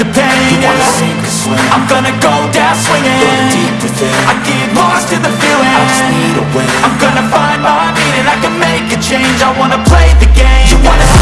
the pain, you wanna sink or swim? I'm gonna go down swinging. Deep within. I get lost in the feeling. I just need a win. I'm gonna find my meaning. I can make a change. I wanna play the game. You wanna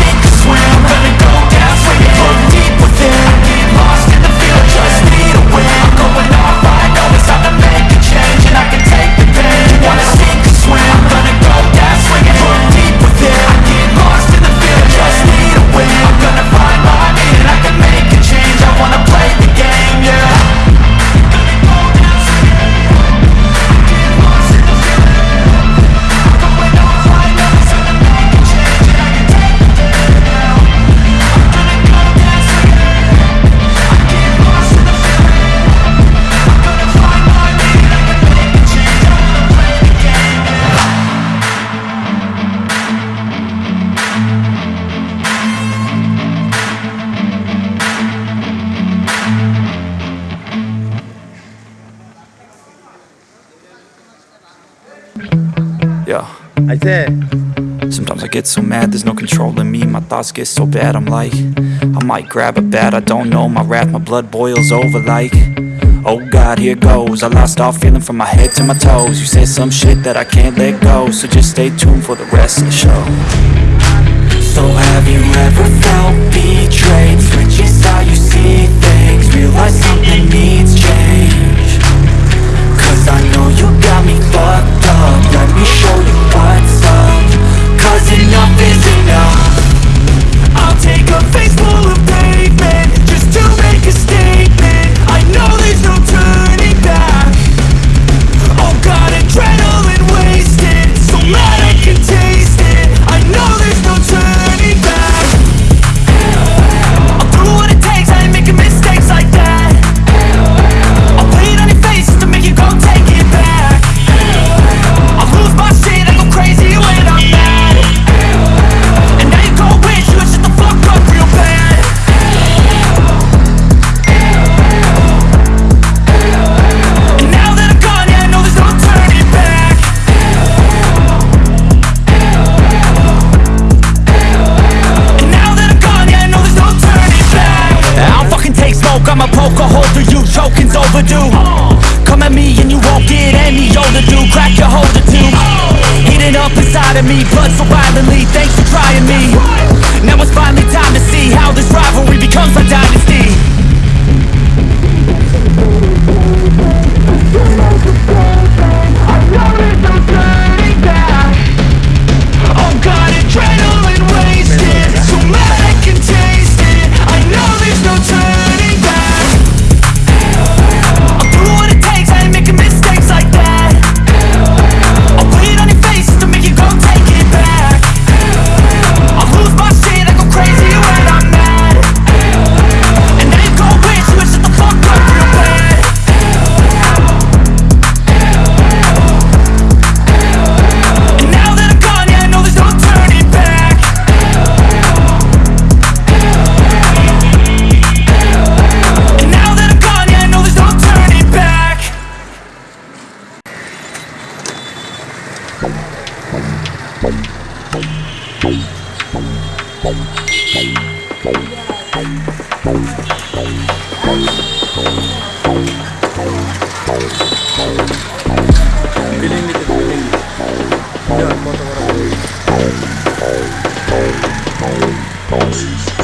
Yeah. I said. Sometimes I get so mad, there's no control in me. My thoughts get so bad, I'm like I might grab a bat, I don't know. My wrath, my blood boils over like Oh God, here goes. I lost all feeling from my head to my toes. You said some shit that I can't let go So just stay tuned for the rest of the show. So have you ever felt betrayed? Switches how you see things. Realize something needs change. out me, blood so violently. Thanks for Billing with the billing. Yeah,